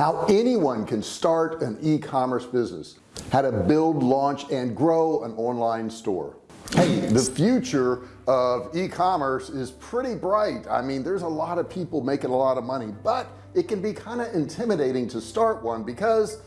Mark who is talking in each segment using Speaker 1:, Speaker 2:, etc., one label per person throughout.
Speaker 1: how anyone can start an e-commerce business how to build launch and grow an online store. Hey the future of e-commerce is pretty bright. I mean there's a lot of people making a lot of money but it can be kind of intimidating to start one because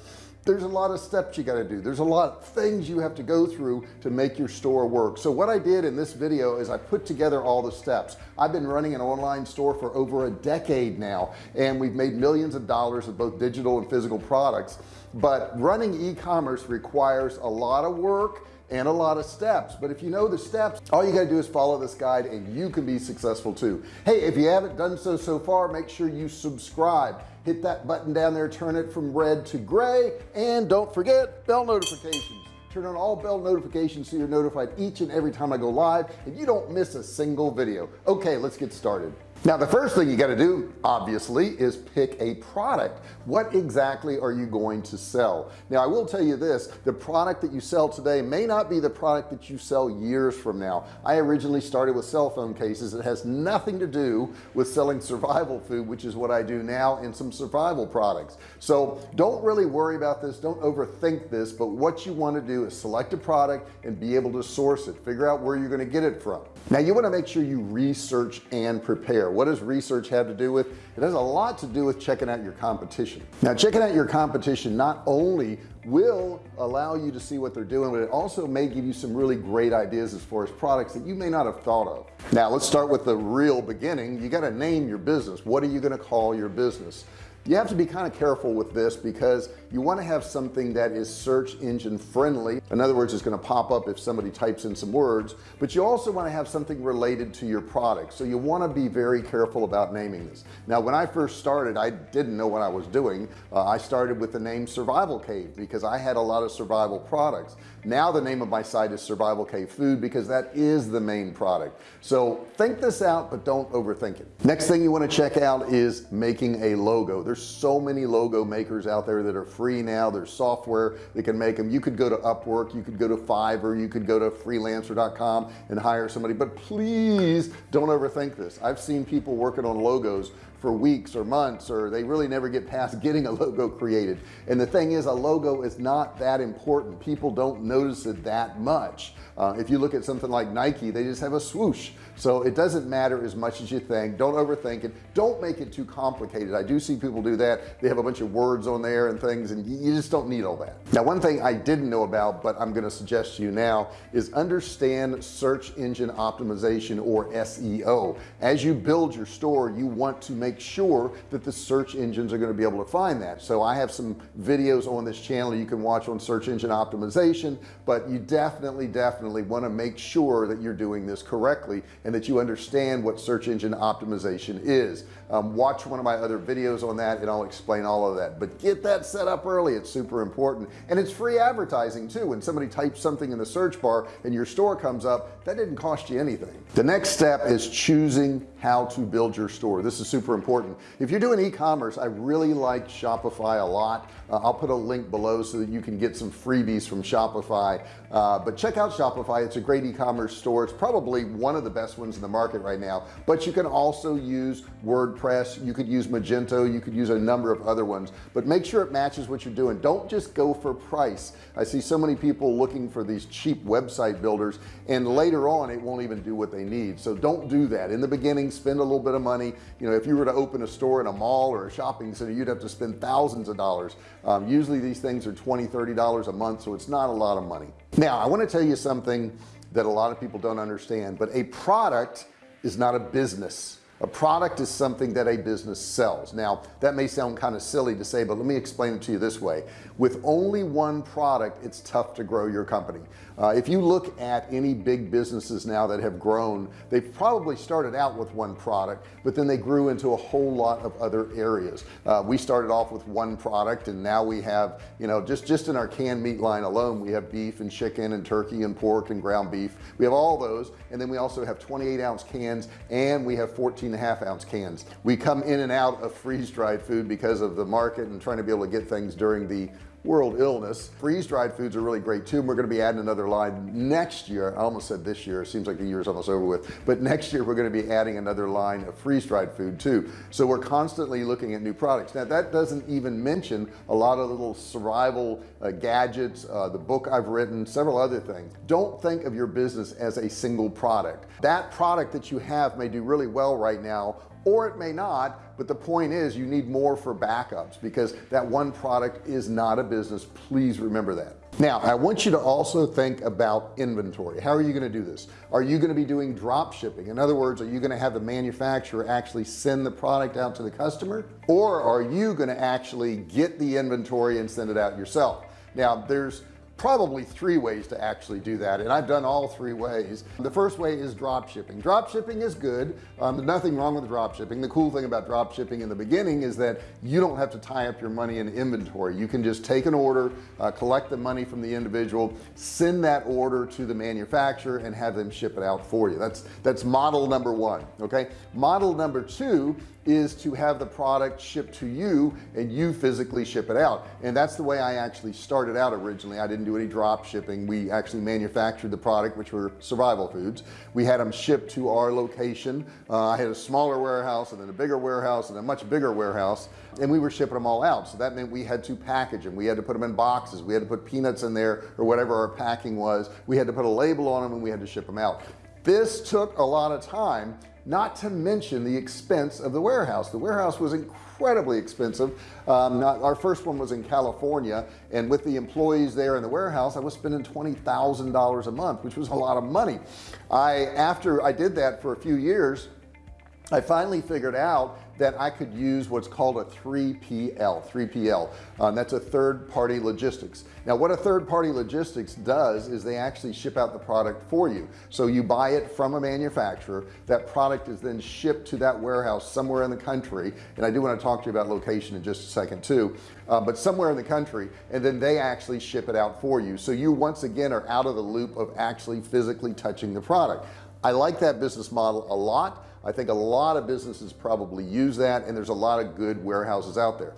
Speaker 1: there's a lot of steps you got to do. There's a lot of things you have to go through to make your store work. So what I did in this video is I put together all the steps. I've been running an online store for over a decade now and we've made millions of dollars of both digital and physical products. But running e-commerce requires a lot of work and a lot of steps. But if you know the steps all you got to do is follow this guide and you can be successful too. Hey if you haven't done so so far make sure you subscribe. Hit that button down there turn it from red to gray and don't forget bell notifications. Turn on all bell notifications so you're notified each and every time I go live and you don't miss a single video. Okay let's get started now the first thing you got to do obviously is pick a product. What exactly are you going to sell? Now I will tell you this the product that you sell today may not be the product that you sell years from now. I originally started with cell phone cases. It has nothing to do with selling survival food which is what I do now in some survival products. So don't really worry about this. Don't overthink this but what you want to do is select a product and be able to source it. Figure out where you're going to get it from. Now you want to make sure you research and prepare what does research have to do with? It has a lot to do with checking out your competition. Now checking out your competition not only will allow you to see what they're doing but it also may give you some really great ideas as far as products that you may not have thought of. Now let's start with the real beginning. You got to name your business. What are you going to call your business you have to be kind of careful with this because you want to have something that is search engine friendly. In other words it's going to pop up if somebody types in some words but you also want to have something related to your product. So you want to be very careful about naming this. Now when I first started I didn't know what I was doing. Uh, I started with the name survival cave because I had a lot of survival products. Now the name of my site is survival cave food because that is the main product. So think this out but don't overthink it. Next thing you want to check out is making a logo so many logo makers out there that are free now. There's software that can make them you could go to Upwork you could go to Fiverr you could go to freelancer.com and hire somebody. But please don't overthink this. I've seen people working on logos for weeks or months or they really never get past getting a logo created. And the thing is a logo is not that important. People don't notice it that much. Uh, if you look at something like Nike they just have a swoosh. So it doesn't matter as much as you think. Don't overthink it. Don't make it too complicated. I do see people do that. They have a bunch of words on there and things and you just don't need all that. Now one thing I didn't know about but I'm going to suggest to you now is understand search engine optimization or SEO as you build your store you want to make sure that the search engines are going to be able to find that. So I have some videos on this channel you can watch on search engine optimization but you definitely definitely want to make sure that you're doing this correctly and that you understand what search engine optimization is. Um, watch one of my other videos on that and I'll explain all of that. But get that set up early it's super important. And it's free advertising too. When somebody types something in the search bar and your store comes up that didn't cost you anything. The next step is choosing how to build your store. This is super important. If you're doing e-commerce I really like Shopify a lot. Uh, I'll put a link below so that you can get some freebies from Shopify. Uh, but check out Shopify. It's a great e-commerce store. It's probably one of the best ones in the market right now. But you can also use WordPress. You could use Magento. You could use a number of other ones. But make sure it matches what you're doing. Don't just go for price. I see so many people looking for these cheap website builders and later on it won't even do what they need. So don't do that. In the beginning spend a little bit of money. You know if you were to open a store in a mall or a shopping center you'd have to spend thousands of dollars. Um, usually these things are 20 30 dollars a month so it's not a lot of money. Now I want to tell you something that a lot of people don't understand but a product is not a business a product is something that a business sells. Now that may sound kind of silly to say but let me explain it to you this way. With only one product it's tough to grow your company. Uh, if you look at any big businesses now that have grown they've probably started out with one product but then they grew into a whole lot of other areas. Uh, we started off with one product and now we have you know just just in our canned meat line alone we have beef and chicken and turkey and pork and ground beef. We have all those and then we also have 28 ounce cans and we have 14 and a half ounce cans. We come in and out of freeze-dried food because of the market and trying to be able to get things during the world illness. Freeze-dried foods are really great too and we're going to be adding another line next year. I almost said this year. It seems like the year is almost over with. But next year we're going to be adding another line of freeze-dried food too. So we're constantly looking at new products. Now that doesn't even mention a lot of little survival uh, gadgets uh, the book I've written several other things. Don't think of your business as a single product. That product that you have may do really well right now or it may not but the point is you need more for backups because that one product is not a business. Please remember that. Now I want you to also think about inventory. How are you going to do this? Are you going to be doing drop shipping? In other words are you going to have the manufacturer actually send the product out to the customer or are you going to actually get the inventory and send it out yourself? Now there's probably three ways to actually do that and I've done all three ways. The first way is drop shipping. Drop shipping is good. Um, nothing wrong with drop shipping. The cool thing about drop shipping in the beginning is that you don't have to tie up your money in inventory. You can just take an order uh, collect the money from the individual send that order to the manufacturer and have them ship it out for you. That's that's model number one okay? Model number two is to have the product shipped to you and you physically ship it out. And that's the way I actually started out originally. I didn't do any drop shipping. We actually manufactured the product which were survival foods. We had them shipped to our location. Uh, I had a smaller warehouse and then a bigger warehouse and a much bigger warehouse and we were shipping them all out. So that meant we had to package them we had to put them in boxes. We had to put peanuts in there or whatever our packing was. We had to put a label on them and we had to ship them out. This took a lot of time not to mention the expense of the warehouse. The warehouse was incredibly expensive. Um, not, our first one was in California and with the employees there in the warehouse I was spending $20,000 a month which was a lot of money. I after I did that for a few years I finally figured out that I could use what's called a 3PL 3PL um, that's a third-party logistics. Now what a third-party logistics does is they actually ship out the product for you. So you buy it from a manufacturer. That product is then shipped to that warehouse somewhere in the country. And I do want to talk to you about location in just a second too. Uh, but somewhere in the country and then they actually ship it out for you. So you once again are out of the loop of actually physically touching the product. I like that business model a lot I think a lot of businesses probably use that and there's a lot of good warehouses out there.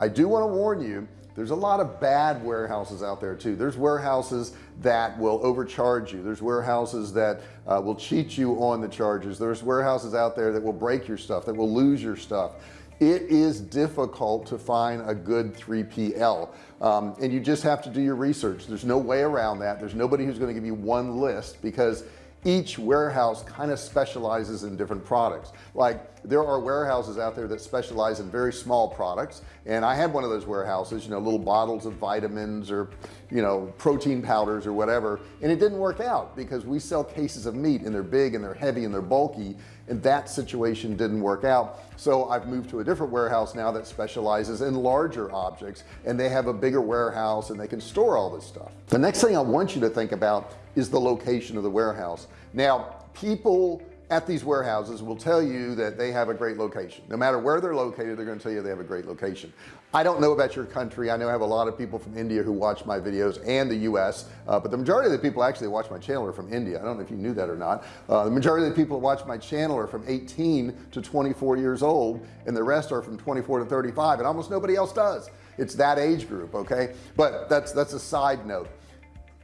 Speaker 1: I do want to warn you there's a lot of bad warehouses out there too. There's warehouses that will overcharge you. There's warehouses that uh, will cheat you on the charges. There's warehouses out there that will break your stuff that will lose your stuff. It is difficult to find a good 3PL um, and you just have to do your research. There's no way around that. There's nobody who's going to give you one list because each warehouse kind of specializes in different products. Like there are warehouses out there that specialize in very small products and I had one of those warehouses you know little bottles of vitamins or you know protein powders or whatever and it didn't work out because we sell cases of meat and they're big and they're heavy and they're bulky and that situation didn't work out. So I've moved to a different warehouse now that specializes in larger objects and they have a bigger warehouse and they can store all this stuff. The next thing I want you to think about is the location of the warehouse. Now people at these warehouses will tell you that they have a great location. No matter where they're located they're going to tell you they have a great location I don't know about your country. I know I have a lot of people from India who watch my videos and the US uh, but the majority of the people actually watch my channel are from India. I don't know if you knew that or not. Uh, the majority of the people who watch my channel are from 18 to 24 years old and the rest are from 24 to 35 and almost nobody else does. It's that age group okay? But that's that's a side note.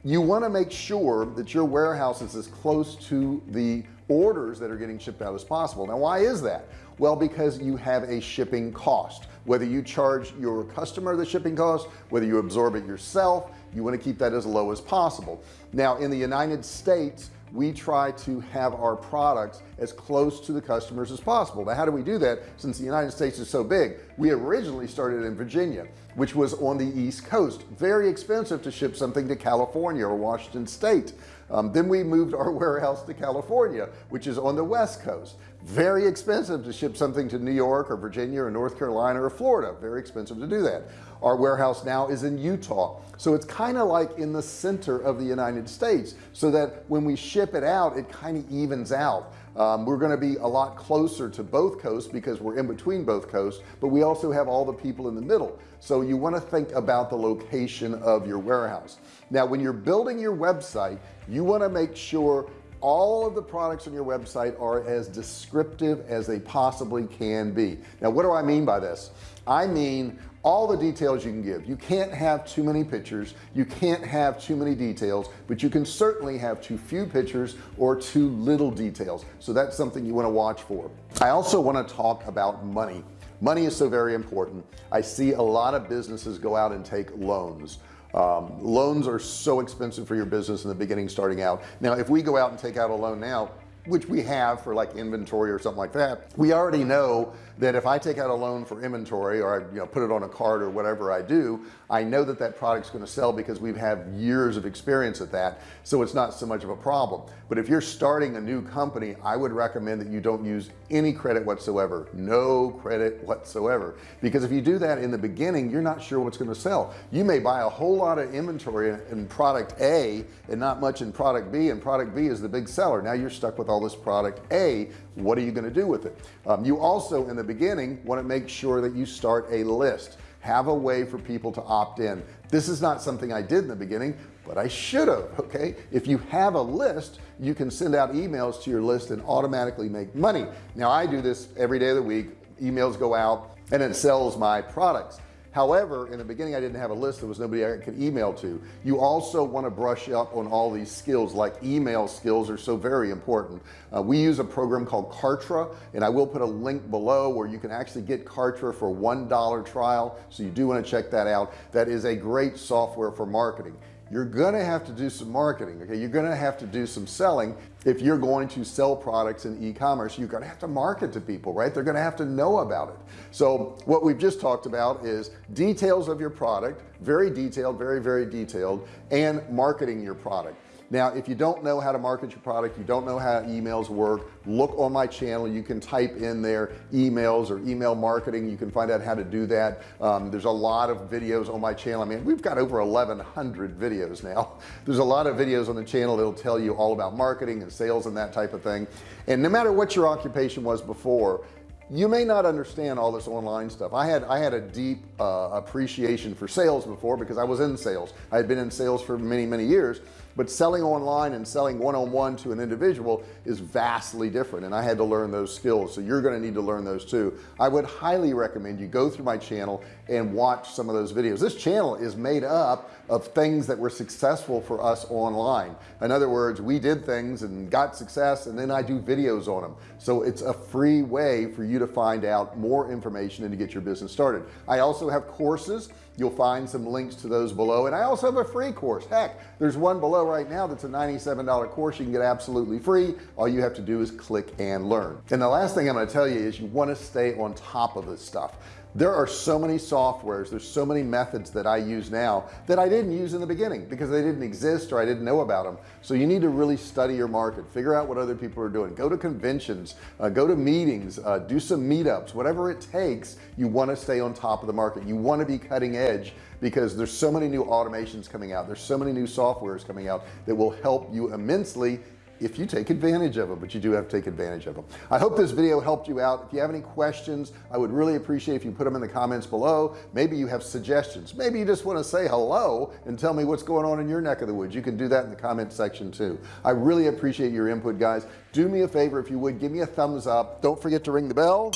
Speaker 1: You want to make sure that your warehouse is as close to the orders that are getting shipped out as possible. Now why is that? Well because you have a shipping cost. Whether you charge your customer the shipping cost whether you absorb it yourself you want to keep that as low as possible. Now in the United States we try to have our products as close to the customers as possible. Now how do we do that? Since the United States is so big we originally started in Virginia which was on the East Coast. Very expensive to ship something to California or Washington State um, then we moved our warehouse to California which is on the West Coast. Very expensive to ship something to New York or Virginia or North Carolina or Florida. Very expensive to do that. Our warehouse now is in Utah. So it's kind of like in the center of the United States so that when we ship it out it kind of evens out um, we're going to be a lot closer to both coasts because we're in between both coasts but we also have all the people in the middle. So you want to think about the location of your warehouse. Now when you're building your website you want to make sure all of the products on your website are as descriptive as they possibly can be. Now what do I mean by this? I mean all the details you can give. You can't have too many pictures you can't have too many details but you can certainly have too few pictures or too little details. So that's something you want to watch for. I also want to talk about money. Money is so very important. I see a lot of businesses go out and take loans. Um, loans are so expensive for your business in the beginning starting out. Now if we go out and take out a loan now which we have for like inventory or something like that we already know that if I take out a loan for inventory or I you know put it on a card or whatever I do I know that that product's going to sell because we've had years of experience at that. So it's not so much of a problem. But if you're starting a new company I would recommend that you don't use any credit whatsoever. No credit whatsoever. Because if you do that in the beginning you're not sure what's going to sell. You may buy a whole lot of inventory in product a and not much in product B and product B is the big seller. Now you're stuck with all this product a. What are you going to do with it? Um, you also in the beginning want to make sure that you start a list. Have a way for people to opt in. This is not something I did in the beginning but I should have okay? If you have a list you can send out emails to your list and automatically make money. Now I do this every day of the week. Emails go out and it sells my products however in the beginning I didn't have a list. There was nobody I could email to. You also want to brush up on all these skills like email skills are so very important. Uh, we use a program called Kartra and I will put a link below where you can actually get Kartra for one dollar trial so you do want to check that out. That is a great software for marketing you're gonna have to do some marketing okay? You're gonna have to do some selling if you're going to sell products in e-commerce. You're gonna have to market to people right? They're gonna have to know about it. So what we've just talked about is details of your product very detailed very very detailed and marketing your product now if you don't know how to market your product you don't know how emails work look on my channel. You can type in there emails or email marketing. You can find out how to do that. Um, there's a lot of videos on my channel. I mean we've got over 1100 videos now. There's a lot of videos on the channel that'll tell you all about marketing and sales and that type of thing. And no matter what your occupation was before you may not understand all this online stuff. I had I had a deep uh, appreciation for sales before because I was in sales. I had been in sales for many many years but selling online and selling one-on-one -on -one to an individual is vastly different and I had to learn those skills. So you're going to need to learn those too. I would highly recommend you go through my channel and watch some of those videos. This channel is made up of things that were successful for us online. In other words we did things and got success and then I do videos on them so it's a free way for you to find out more information and to get your business started. I also have courses. You'll find some links to those below and I also have a free course. Heck there's one right now that's a $97 course. You can get absolutely free. All you have to do is click and learn. And the last thing I'm going to tell you is you want to stay on top of this stuff. There are so many softwares there's so many methods that I use now that I didn't use in the beginning because they didn't exist or I didn't know about them so you need to really study your market figure out what other people are doing go to conventions uh, go to meetings uh, do some meetups whatever it takes you want to stay on top of the market. You want to be cutting edge because there's so many new automations coming out. There's so many new softwares coming out that will help you immensely if you take advantage of them but you do have to take advantage of them I hope this video helped you out. If you have any questions I would really appreciate if you put them in the comments below. Maybe you have suggestions. Maybe you just want to say hello and tell me what's going on in your neck of the woods. You can do that in the comment section too. I really appreciate your input guys. Do me a favor if you would give me a thumbs up. Don't forget to ring the bell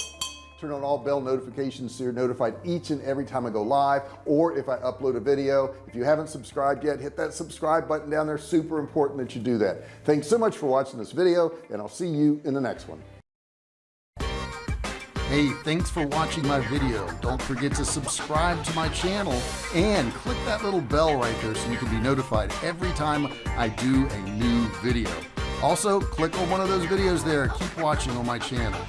Speaker 1: turn on all bell notifications so you're notified each and every time I go live or if I upload a video if you haven't subscribed yet hit that subscribe button down there super important that you do that thanks so much for watching this video and I'll see you in the next one Hey, thanks for watching my video. Don't forget to subscribe to my channel and click that little bell right there so you can be notified every time I do a new video. Also, click on one of those videos there. Keep watching on my channel.